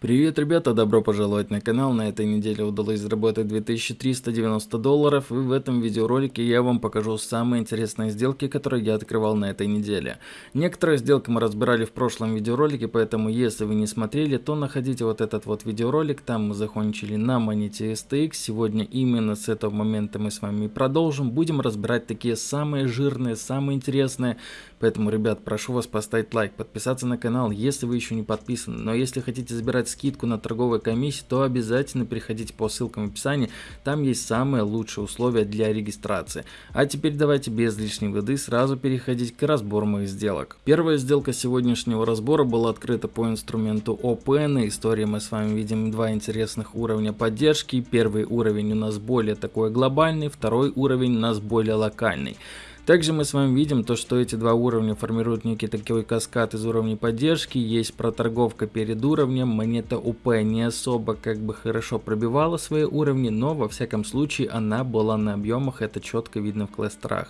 Привет, ребята, добро пожаловать на канал. На этой неделе удалось заработать 2390 долларов, и в этом видеоролике я вам покажу самые интересные сделки, которые я открывал на этой неделе. Некоторые сделки мы разбирали в прошлом видеоролике, поэтому если вы не смотрели, то находите вот этот вот видеоролик, там мы закончили на монете STX. Сегодня именно с этого момента мы с вами продолжим. Будем разбирать такие самые жирные, самые интересные. Поэтому, ребят, прошу вас поставить лайк, подписаться на канал, если вы еще не подписаны. Но если хотите забирать получать скидку на торговой комиссии, то обязательно переходите по ссылкам в описании, там есть самые лучшие условия для регистрации. А теперь давайте без лишней воды сразу переходить к разбору моих сделок. Первая сделка сегодняшнего разбора была открыта по инструменту OPN, истории мы с вами видим два интересных уровня поддержки, первый уровень у нас более такой глобальный, второй уровень у нас более локальный. Также мы с вами видим то, что эти два уровня формируют некий такой каскад из уровней поддержки. Есть проторговка перед уровнем. Монета УП не особо как бы хорошо пробивала свои уровни, но во всяком случае она была на объемах, это четко видно в кластерах.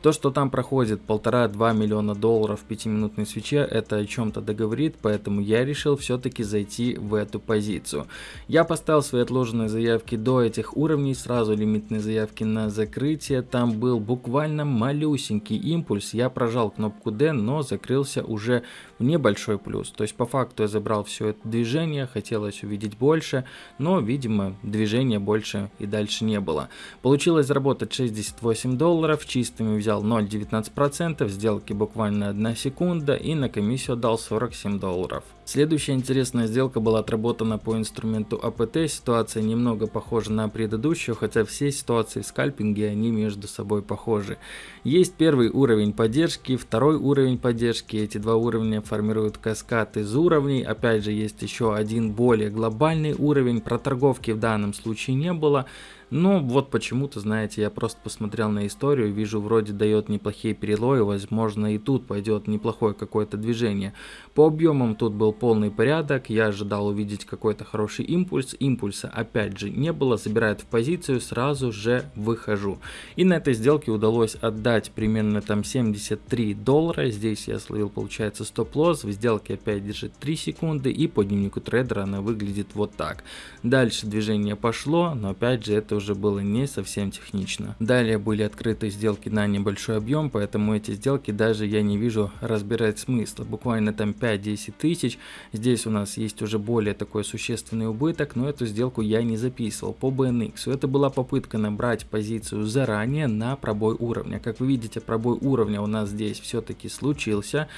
То, что там проходит полтора-два миллиона долларов в пятиминутной свече, это о чем-то договорит, поэтому я решил все-таки зайти в эту позицию. Я поставил свои отложенные заявки до этих уровней, сразу лимитные заявки на закрытие. Там был буквально маленький малюсенький импульс, я прожал кнопку D, но закрылся уже небольшой плюс. То есть по факту я забрал все это движение, хотелось увидеть больше, но видимо движения больше и дальше не было. Получилось заработать 68 долларов, чистыми взял 0,19%, сделки буквально 1 секунда и на комиссию отдал 47 долларов. Следующая интересная сделка была отработана по инструменту АПТ. Ситуация немного похожа на предыдущую, хотя все ситуации в скальпинге они между собой похожи. Есть первый уровень поддержки, второй уровень поддержки. Эти два уровня формируют каскад из уровней. Опять же есть еще один более глобальный уровень. Про торговки в данном случае не было. Ну, вот почему-то, знаете, я просто посмотрел на историю, вижу, вроде дает неплохие перелои, возможно, и тут пойдет неплохое какое-то движение. По объемам тут был полный порядок, я ожидал увидеть какой-то хороший импульс, импульса опять же не было, забирает в позицию, сразу же выхожу. И на этой сделке удалось отдать примерно там 73 доллара, здесь я словил, получается, стоп-лосс, в сделке опять держит 3 секунды, и по дневнику трейдера она выглядит вот так. Дальше движение пошло, но опять же это уже было не совсем технично. Далее были открыты сделки на небольшой объем, поэтому эти сделки даже я не вижу разбирать смысла. Буквально там 5-10 тысяч. Здесь у нас есть уже более такой существенный убыток, но эту сделку я не записывал по BNX. Это была попытка набрать позицию заранее на пробой уровня. Как вы видите, пробой уровня у нас здесь все-таки случился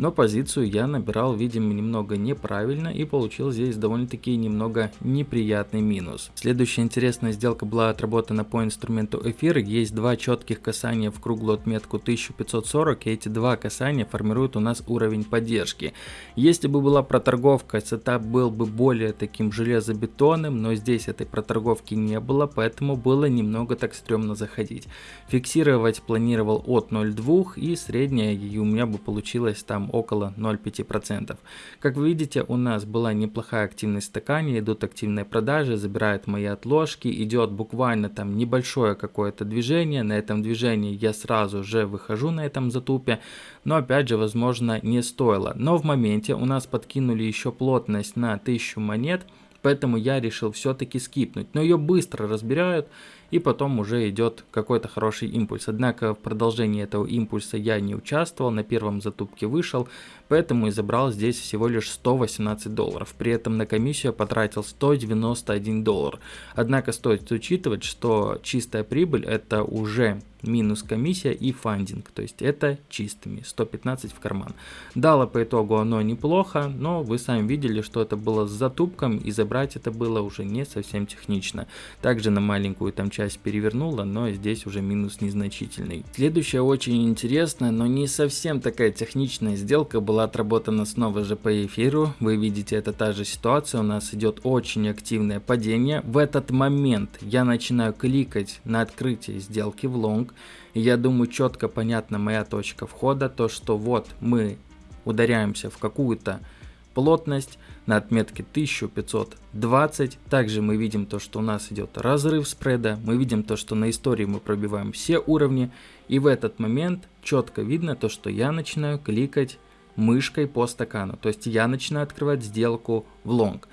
но позицию я набирал, видимо, немного неправильно и получил здесь довольно-таки немного неприятный минус. Следующая интересная сделка была отработана по инструменту эфир, есть два четких касания в круглую отметку 1540, и эти два касания формируют у нас уровень поддержки. Если бы была проторговка, сетап был бы более таким железобетонным, но здесь этой проторговки не было, поэтому было немного так стрёмно заходить. Фиксировать планировал от 0,2 и средняя у меня бы получилось там около 0,5%. Как вы видите, у нас была неплохая активность в стакане, идут активные продажи, забирают мои отложки, идет буквально там небольшое какое-то движение, на этом движении я сразу же выхожу на этом затупе, но опять же, возможно, не стоило. Но в моменте у нас подкинули еще плотность на 1000 монет, поэтому я решил все-таки скипнуть, но ее быстро разбирают, и потом уже идет какой-то хороший импульс. Однако в продолжении этого импульса я не участвовал, на первом затупке вышел, поэтому и забрал здесь всего лишь 118 долларов. При этом на комиссию я потратил 191 доллар. Однако стоит учитывать, что чистая прибыль это уже минус комиссия и фандинг, то есть это чистыми, 115 в карман. Дало по итогу оно неплохо, но вы сами видели, что это было с затупком и забрать это было уже не совсем технично. Также на маленькую там часть перевернула, но здесь уже минус незначительный. Следующая очень интересная, но не совсем такая техничная сделка была отработана снова же по эфиру. Вы видите, это та же ситуация, у нас идет очень активное падение. В этот момент я начинаю кликать на открытие сделки в лонг. Я думаю, четко понятна моя точка входа, то что вот мы ударяемся в какую-то плотность на отметке 1520. Также мы видим то, что у нас идет разрыв спреда. Мы видим то, что на истории мы пробиваем все уровни. И в этот момент четко видно то, что я начинаю кликать мышкой по стакану. То есть я начинаю открывать сделку в лонг.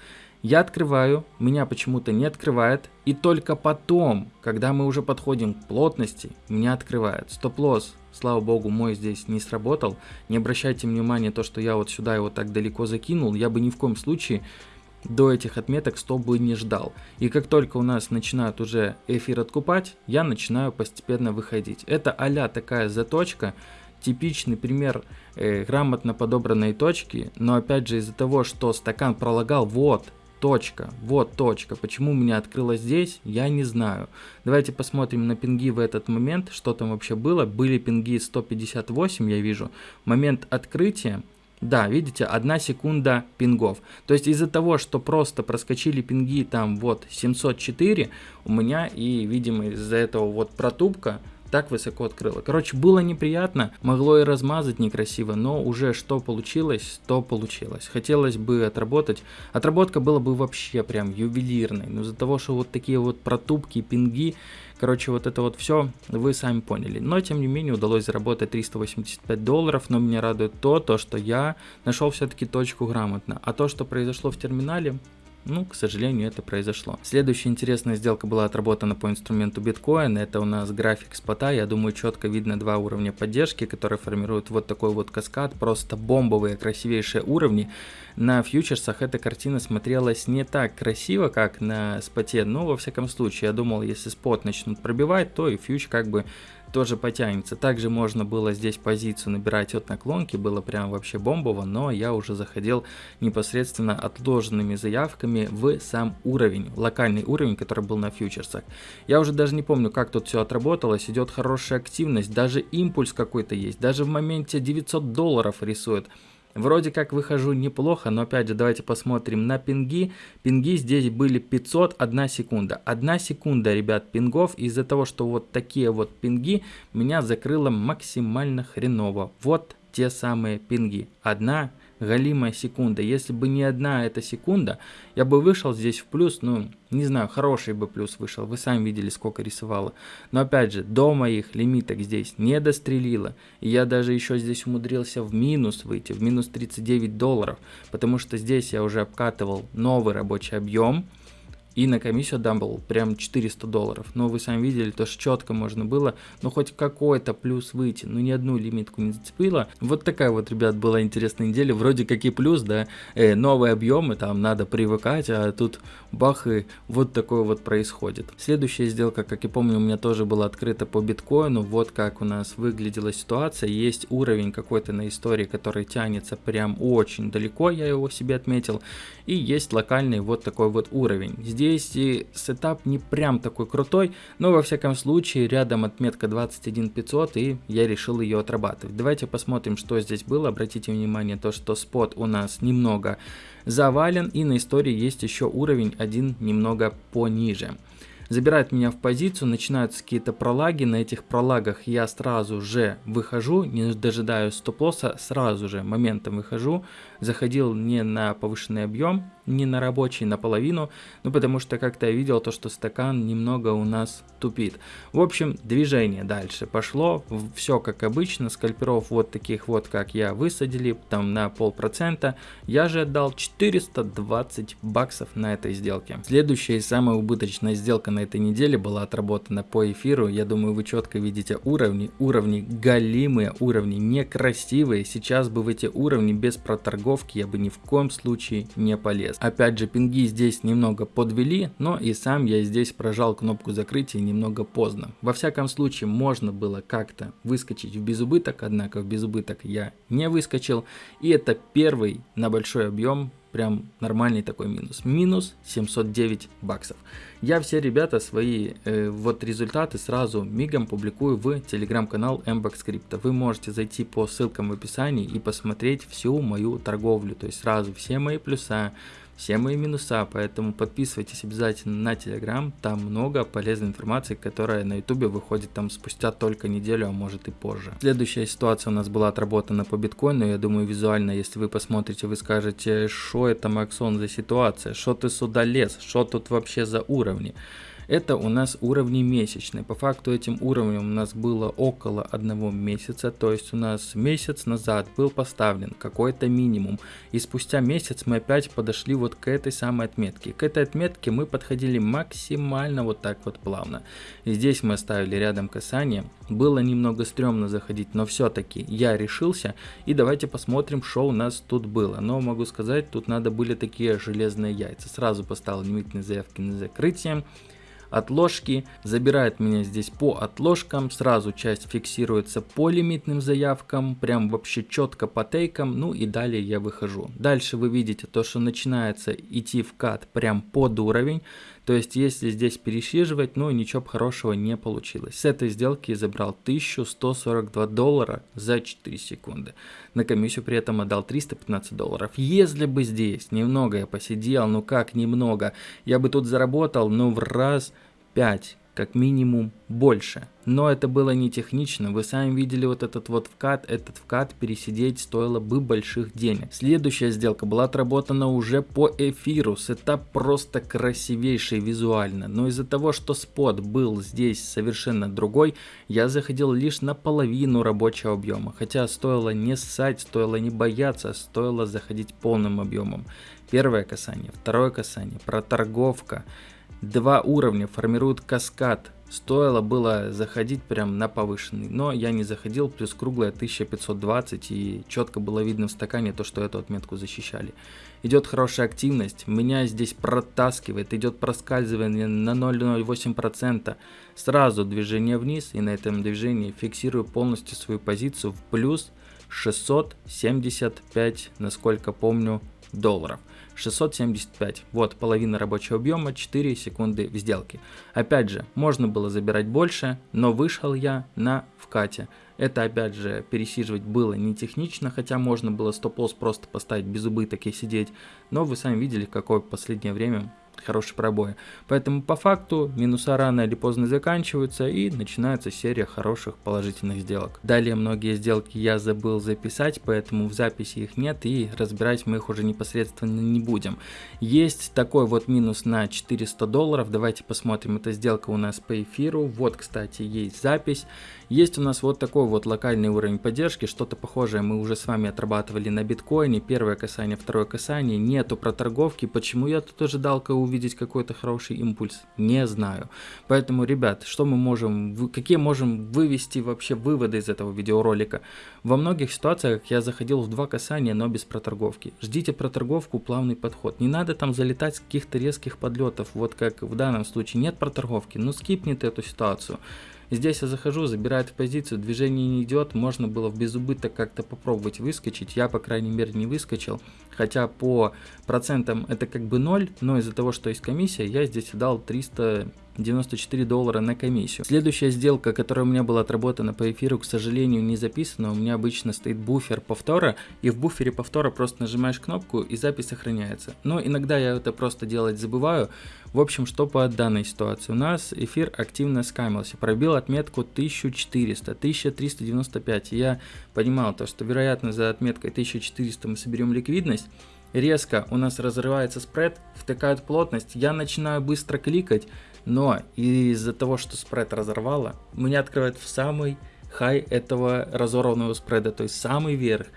Я открываю, меня почему-то не открывает, и только потом, когда мы уже подходим к плотности, меня открывает. Стоп-лосс, слава богу, мой здесь не сработал. Не обращайте внимания то, что я вот сюда его так далеко закинул, я бы ни в коем случае до этих отметок 100 бы не ждал. И как только у нас начинают уже эфир откупать, я начинаю постепенно выходить. Это а такая заточка, типичный пример э, грамотно подобранной точки, но опять же из-за того, что стакан пролагал вот точка, вот точка. Почему у меня открылось здесь, я не знаю. Давайте посмотрим на пинги в этот момент, что там вообще было. Были пинги 158, я вижу. Момент открытия да, видите, одна секунда пингов. То есть из-за того, что просто проскочили пинги там вот 704, у меня и, видимо, из-за этого вот протупка так высоко открыла. Короче, было неприятно, могло и размазать некрасиво, но уже что получилось, то получилось. Хотелось бы отработать. Отработка была бы вообще прям ювелирной, но из-за того, что вот такие вот протупки, пинги, короче, вот это вот все, вы сами поняли. Но, тем не менее, удалось заработать 385 долларов, но меня радует то, то что я нашел все-таки точку грамотно. А то, что произошло в терминале, ну, к сожалению, это произошло. Следующая интересная сделка была отработана по инструменту биткоин. Это у нас график спота. Я думаю, четко видно два уровня поддержки, которые формируют вот такой вот каскад. Просто бомбовые, красивейшие уровни. На фьючерсах эта картина смотрелась не так красиво, как на споте. Но, во всяком случае, я думал, если спот начнут пробивать, то и фьюч как бы тоже потянется. Также можно было здесь позицию набирать от наклонки, было прям вообще бомбово, но я уже заходил непосредственно отложенными заявками в сам уровень, локальный уровень, который был на фьючерсах. Я уже даже не помню, как тут все отработалось, идет хорошая активность, даже импульс какой-то есть, даже в моменте 900 долларов рисует. Вроде как выхожу неплохо, но опять же давайте посмотрим на пинги. Пинги здесь были 500, 1 секунда. 1 секунда, ребят, пингов. Из-за того, что вот такие вот пинги меня закрыло максимально хреново. Вот те самые пинги. Одна галимая секунда. Если бы не одна эта секунда, я бы вышел здесь в плюс, ну, не знаю, хороший бы плюс вышел. Вы сами видели, сколько рисовало. Но опять же, до моих лимиток здесь не дострелило. И я даже еще здесь умудрился в минус выйти, в минус 39 долларов. Потому что здесь я уже обкатывал новый рабочий объем. И на комиссию дам был прям 400 долларов. Но вы сами видели, то что четко можно было, ну хоть какой-то плюс выйти. Ну ни одну лимитку не зацепило. Вот такая вот, ребят, была интересная неделя. Вроде как и плюс, да, э, новые объемы, там надо привыкать, а тут бах и вот такое вот происходит. Следующая сделка, как я помню, у меня тоже была открыта по биткоину. Вот как у нас выглядела ситуация. Есть уровень какой-то на истории, который тянется прям очень далеко, я его себе отметил. И есть локальный вот такой вот уровень. Здесь здесь и сетап не прям такой крутой, но во всяком случае рядом отметка 21500 и я решил ее отрабатывать. Давайте посмотрим, что здесь было. Обратите внимание то, что спот у нас немного завален и на истории есть еще уровень один немного пониже забирает меня в позицию, начинаются какие-то пролаги, на этих пролагах я сразу же выхожу, не дожидаюсь стоп-лосса, сразу же моментом выхожу, заходил не на повышенный объем, не на рабочий, наполовину, ну потому что как-то я видел то, что стакан немного у нас тупит. В общем, движение дальше пошло, все как обычно, скальперов вот таких вот, как я высадили, там на полпроцента, я же отдал 420 баксов на этой сделке. Следующая и самая убыточная сделка на этой неделе была отработана по эфиру, я думаю вы четко видите уровни, уровни галимые, уровни некрасивые, сейчас бы в эти уровни без проторговки я бы ни в коем случае не полез. Опять же, пинги здесь немного подвели, но и сам я здесь прожал кнопку закрытия немного поздно. Во всяком случае, можно было как-то выскочить в безубыток, однако в безубыток я не выскочил. И это первый на большой объем прям нормальный такой минус. Минус 709 баксов. Я все, ребята, свои э, вот результаты сразу мигом публикую в телеграм-канал MBAX Crypto. Вы можете зайти по ссылкам в описании и посмотреть всю мою торговлю. То есть сразу все мои плюса, все мои минуса, поэтому подписывайтесь обязательно на Telegram, там много полезной информации, которая на YouTube выходит там спустя только неделю, а может и позже. Следующая ситуация у нас была отработана по биткоину, я думаю визуально, если вы посмотрите, вы скажете, что это Максон за ситуация, что ты сюда лез, что тут вообще за уровни. Это у нас уровни месячные. По факту этим уровнем у нас было около одного месяца, то есть у нас месяц назад был поставлен какой-то минимум. И спустя месяц мы опять подошли вот к этой самой отметке. К этой отметке мы подходили максимально вот так вот плавно. И здесь мы оставили рядом касание. Было немного стрёмно заходить, но все-таки я решился. И давайте посмотрим, что у нас тут было. Но могу сказать, тут надо были такие железные яйца. Сразу поставил лимитные заявки на закрытие отложки, забирает меня здесь по отложкам, сразу часть фиксируется по лимитным заявкам, прям вообще четко по тейкам, ну и далее я выхожу. Дальше вы видите то, что начинается идти вкат прям под уровень, то есть если здесь пересиживать, ну ничего хорошего не получилось. С этой сделки я забрал 1142 доллара за 4 секунды. На комиссию при этом отдал 315 долларов. Если бы здесь немного я посидел, ну как немного, я бы тут заработал, ну в раз 5 как минимум больше. Но это было не технично, вы сами видели вот этот вот вкат, этот вкат пересидеть стоило бы больших денег. Следующая сделка была отработана уже по эфиру, сетап просто красивейший визуально, но из-за того, что спот был здесь совершенно другой, я заходил лишь на половину рабочего объема, хотя стоило не ссать, стоило не бояться, стоило заходить полным объемом. Первое касание, второе касание, проторговка. Два уровня формируют каскад. Стоило было заходить прям на повышенный, но я не заходил, плюс круглая 1520 и четко было видно в стакане то, что эту отметку защищали. Идет хорошая активность, меня здесь протаскивает, идет проскальзывание на 0,08%. Сразу движение вниз и на этом движении фиксирую полностью свою позицию в плюс 675, насколько помню, долларов. 675. Вот половина рабочего объема, 4 секунды в сделке. Опять же, можно было забирать больше, но вышел я на вкате. Это опять же пересиживать было не технично, хотя можно было стоп-лосс просто поставить без убыток и сидеть. Но вы сами видели, какое в последнее время хороший пробой. Поэтому по факту минуса рано или поздно заканчиваются и начинается серия хороших положительных сделок. Далее многие сделки я забыл записать, поэтому в записи их нет и разбирать мы их уже непосредственно не будем. Есть такой вот минус на 400 долларов, давайте посмотрим, эта сделка у нас по эфиру. Вот, кстати, есть запись. Есть у нас вот такой вот локальный уровень поддержки, что-то похожее мы уже с вами отрабатывали на биткоине. Первое касание, второе касание, нету проторговки. Почему я тут ожидал увидеть какой-то хороший импульс? Не знаю. Поэтому, ребят, что мы можем, какие можем вывести вообще выводы из этого видеоролика? Во многих ситуациях я заходил в два касания, но без проторговки. Ждите проторговку, плавный подход. Не надо там залетать с каких-то резких подлетов, вот как в данном случае нет проторговки, ну скипните эту ситуацию. Здесь я захожу, забирает в позицию, движение не идет, можно было в безубыток как-то попробовать выскочить. Я, по крайней мере, не выскочил. Хотя по процентам это как бы ноль, но из-за того, что есть комиссия, я здесь дал 300 94 доллара на комиссию. Следующая сделка, которая у меня была отработана по эфиру, к сожалению, не записана. У меня обычно стоит буфер повтора, и в буфере повтора просто нажимаешь кнопку, и запись сохраняется. Но иногда я это просто делать забываю. В общем, что по данной ситуации? У нас эфир активно скамился, пробил отметку 1400, 1395. я понимал то, что вероятно за отметкой 1400 мы соберем ликвидность, резко у нас разрывается спред, втыкают плотность, я начинаю быстро кликать, но из-за того, что спред разорвало, меня открывает в самый хай этого разорванного спреда, то есть самый верх.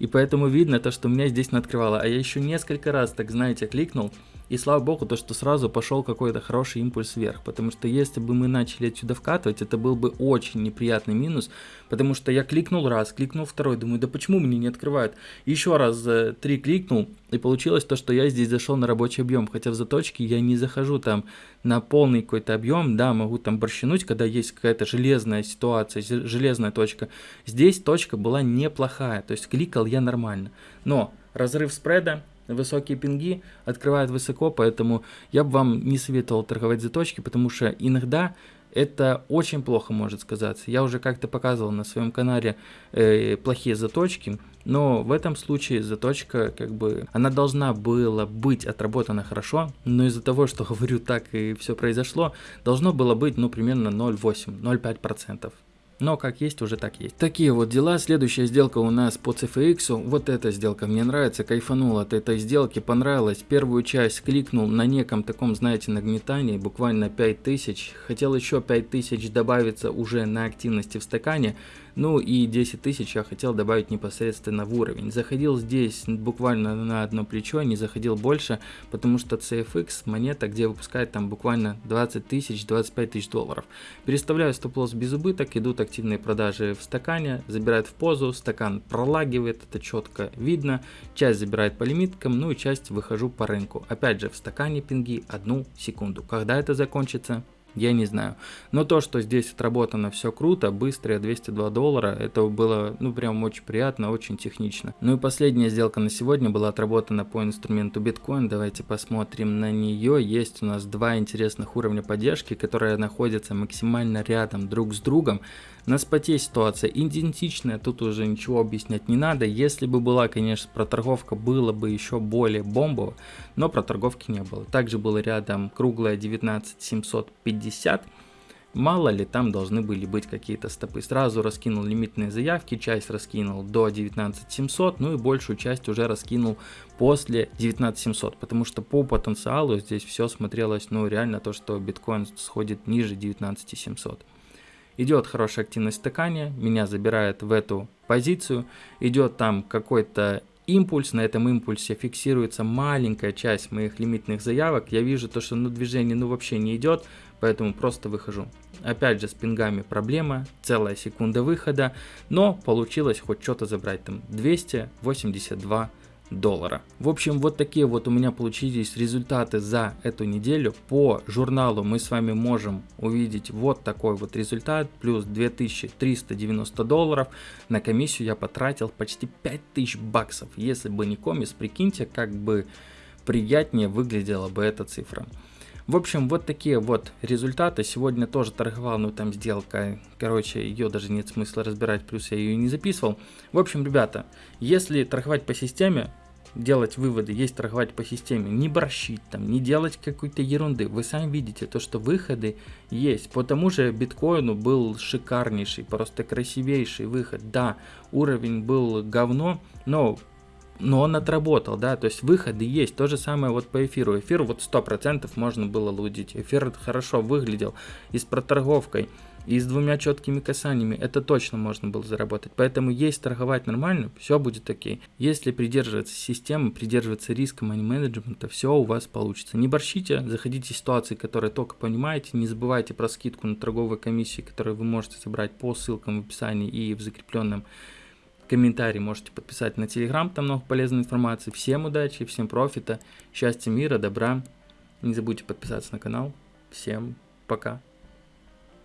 И поэтому видно то, что меня здесь не открывало. А я еще несколько раз, так знаете, кликнул, и слава богу, то, что сразу пошел какой-то хороший импульс вверх, потому что если бы мы начали отсюда вкатывать, это был бы очень неприятный минус, потому что я кликнул раз, кликнул второй, думаю, да почему мне не открывают? Еще раз э, три кликнул, и получилось то, что я здесь зашел на рабочий объем, хотя в заточке я не захожу там на полный какой-то объем, да, могу там борщинуть, когда есть какая-то железная ситуация, железная точка. Здесь точка была неплохая, то есть кликал я нормально, но разрыв спреда, высокие пинги открывают высоко, поэтому я бы вам не советовал торговать заточки, потому что иногда это очень плохо может сказаться. Я уже как-то показывал на своем канале э, плохие заточки, но в этом случае заточка, как бы, она должна была быть отработана хорошо, но из-за того, что говорю так и все произошло, должно было быть, ну, примерно 0,8-0,5%. Но как есть, уже так есть. Такие вот дела. Следующая сделка у нас по CFX. Вот эта сделка мне нравится, кайфанул от этой сделки, понравилась. Первую часть кликнул на неком таком, знаете, нагнетании, буквально 5000. Хотел еще 5000 добавиться уже на активности в стакане. Ну и 10 тысяч я хотел добавить непосредственно в уровень. Заходил здесь буквально на одно плечо, не заходил больше, потому что CFX монета, где выпускает там буквально 20 тысяч, 25 тысяч долларов. Переставляю стоп-лосс без убыток, идут активные продажи в стакане, забирает в позу, стакан пролагивает, это четко видно, часть забирает по лимиткам, ну и часть выхожу по рынку. Опять же в стакане пинги одну секунду. Когда это закончится, я не знаю. Но то, что здесь отработано все круто, быстрые 202 доллара, это было, ну, прям очень приятно, очень технично. Ну и последняя сделка на сегодня была отработана по инструменту биткоин. Давайте посмотрим на нее. Есть у нас два интересных уровня поддержки, которые находятся максимально рядом друг с другом. На споте ситуация идентичная, тут уже ничего объяснять не надо. Если бы была, конечно, проторговка, было бы еще более бомбово, но проторговки не было. Также было рядом круглая 19750. Мало ли там должны были быть какие-то стопы. Сразу раскинул лимитные заявки, часть раскинул до 19700, ну и большую часть уже раскинул после 19700, потому что по потенциалу здесь все смотрелось, ну реально то, что биткоин сходит ниже 19700. Идет хорошая активность в стакане, меня забирает в эту позицию, идет там какой-то импульс, на этом импульсе фиксируется маленькая часть моих лимитных заявок, я вижу то, что ну, движение ну вообще не идет, поэтому просто выхожу. Опять же с пингами проблема, целая секунда выхода, но получилось хоть что-то забрать там 282 доллара. В общем, вот такие вот у меня получились результаты за эту неделю. По журналу мы с вами можем увидеть вот такой вот результат, плюс 2390 долларов. На комиссию я потратил почти 5000 баксов. Если бы не комис, прикиньте, как бы приятнее выглядела бы эта цифра. В общем, вот такие вот результаты. Сегодня тоже торговал, но там сделка, короче, ее даже нет смысла разбирать, плюс я ее не записывал. В общем, ребята, если торговать по системе, делать выводы, есть торговать по системе, не борщить там, не делать какой-то ерунды. Вы сами видите то, что выходы есть. По тому же биткоину был шикарнейший, просто красивейший выход. Да, уровень был говно, но но он отработал, да, то есть выходы есть, то же самое вот по эфиру, эфир вот 100% можно было лудить, эфир хорошо выглядел и с проторговкой, и с двумя четкими касаниями, это точно можно было заработать, поэтому есть торговать нормально, все будет окей, если придерживаться системы, придерживаться риска мани менеджмента, все у вас получится, не борщите, заходите в ситуации, которые только понимаете, не забывайте про скидку на торговые комиссии, которые вы можете собрать по ссылкам в описании и в закрепленном комментарий можете подписать на телеграм, там много полезной информации. Всем удачи, всем профита, счастья, мира, добра. Не забудьте подписаться на канал. Всем пока.